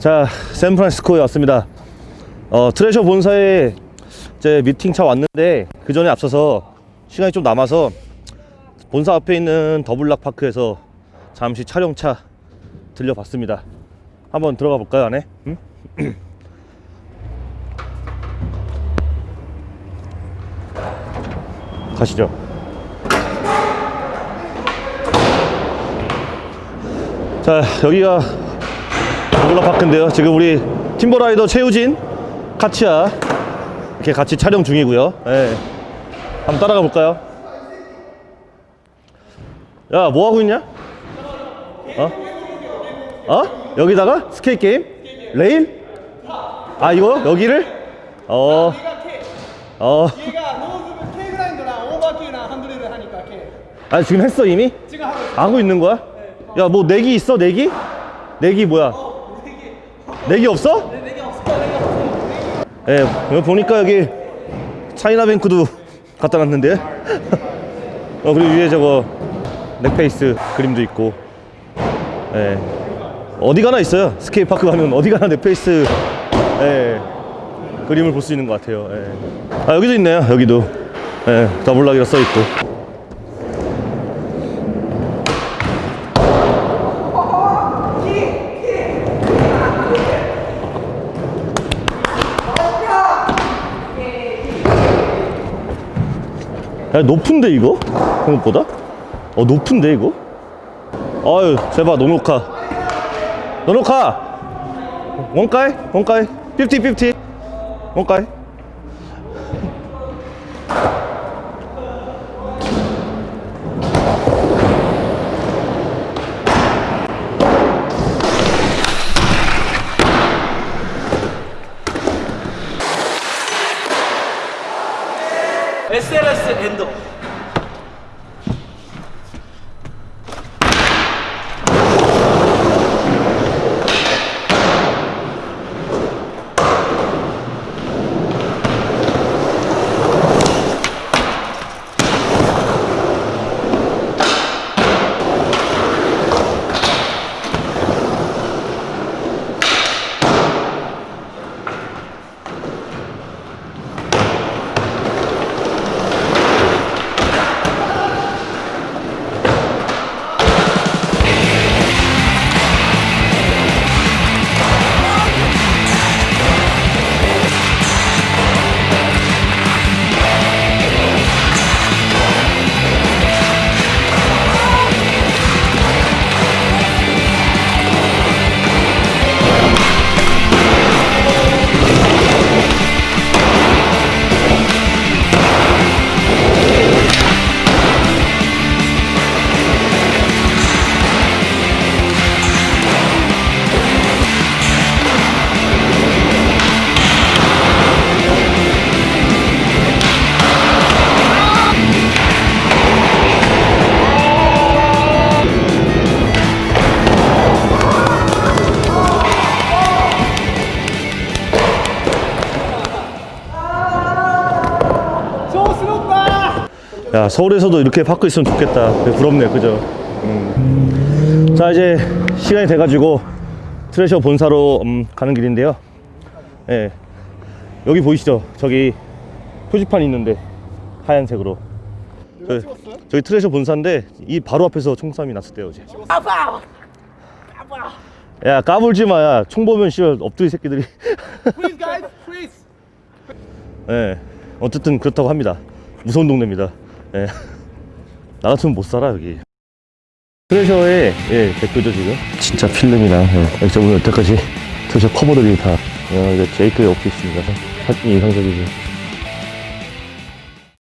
자, 샌프란시스코에 왔습니다. 어, 트레셔 본사에 이제 미팅차 왔는데 그 전에 앞서서 시간이 좀 남아서 본사 앞에 있는 더블락 파크에서 잠시 촬영차 들려봤습니다. 한번 들어가 볼까요, 안에? 응? 가시죠. 자, 여기가 더블락 파크인데요. 지금 우리 팀버라이더 최우진, 카치야 이렇게 같이 촬영 중이고요. 예. 한번 따라가 볼까요? 야, 뭐 하고 있냐? 어? 어? 여기다가 스케이트 게임? 레일? 아, 이거 여기를? 어. 어. 아, 지금 했어 이미? 지금 하고 있는 거야? 야, 뭐 내기 있어? 내기? 내기 뭐야? 내기 없어? 내기 없어 내기 없어 예, 여기 보니까 여기 China bank도 갖다 놨는데. 어, 그리고 위에 저거 넥페이스 그림도 있고. 예. 어디 가나 있어요. skate park 가면 어디 가나 넥페이스 예. 그림을 볼 수 있는 것 같아요. 예. 아, 여기도 있네요. 여기도. 예, 더블락이라 써 있고. 야, 높은데 이거? 생각보다? 어 높은데 이거? 아유 제발 노노카 노노카 원가이? 원가이? 50 50 원가이? SLS 엔더 야 서울에서도 이렇게 파크 있으면 좋겠다. 부럽네 그죠? 음. 자 이제 시간이 돼 가지고 트레셔 본사로 음, 가는 길인데요. 예. 여기 보이시죠? 저기 표지판 있는데 하얀색으로. 저, 저기 트레셔 본사인데 이 바로 앞에서 총싸움이 났을 때요 어제. 아빠 아빠 야 까불지 마야 총 보면 씨발 엎드리 새끼들이. Guys 예. 어쨌든 그렇다고 합니다. 무서운 동네입니다 예. 나 같으면 못 살아 여기. 트레셔의 예, 대표죠 지금? 진짜 필름이랑 예. 오늘 여태까지 트레셔 커버들이 다 야, 이제 제이크의 오피스입니다. 사진이 인상적이죠